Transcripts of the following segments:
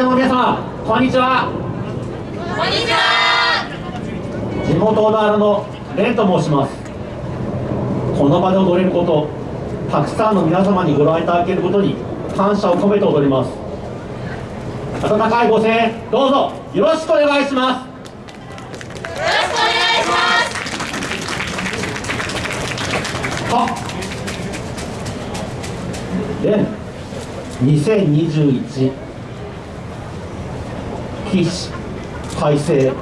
会場の皆様こんにちは。こんにちは。地元小田原の蓮と申します。この場で踊れることたくさんの皆様にご覧いただけることに感謝を込めて踊ります。温かいご声援どうぞよろしくお願いします。よろしくお願いします。はで2021必死改正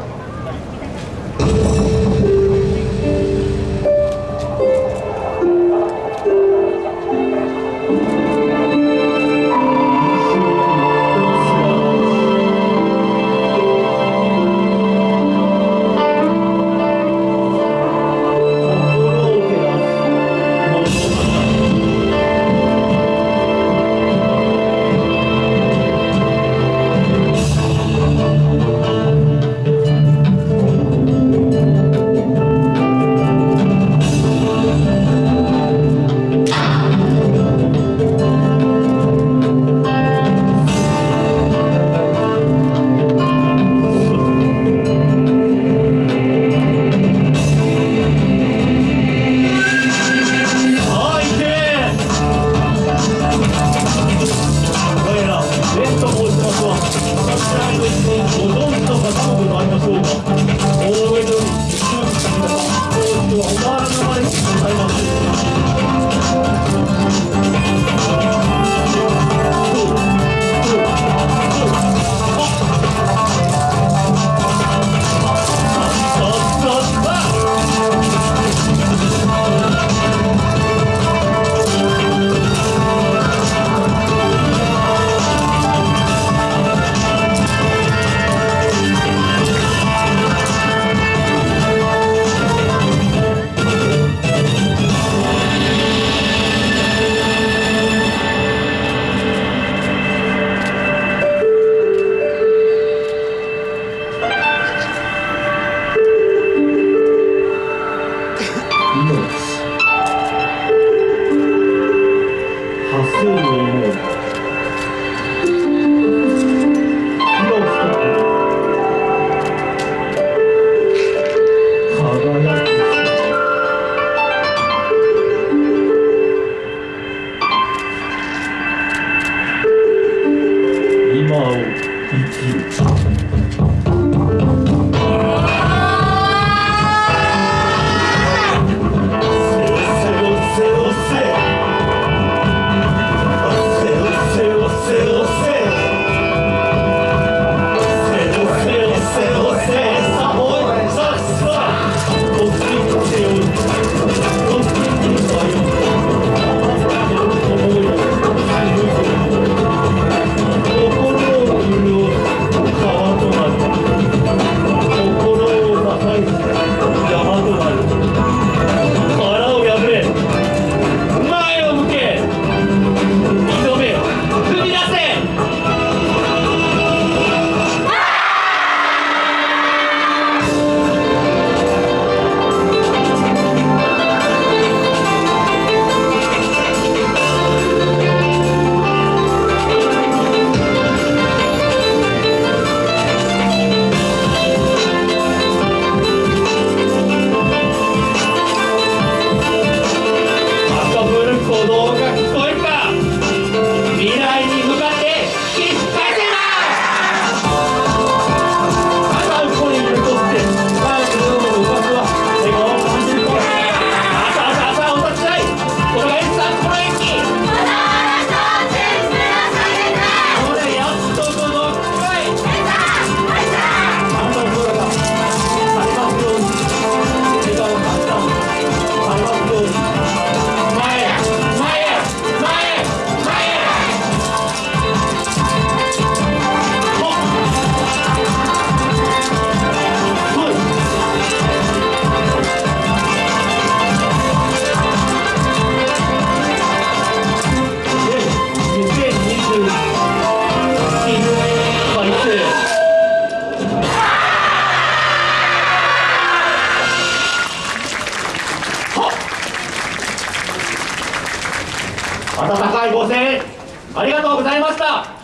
温かいご声援ありがとうございました。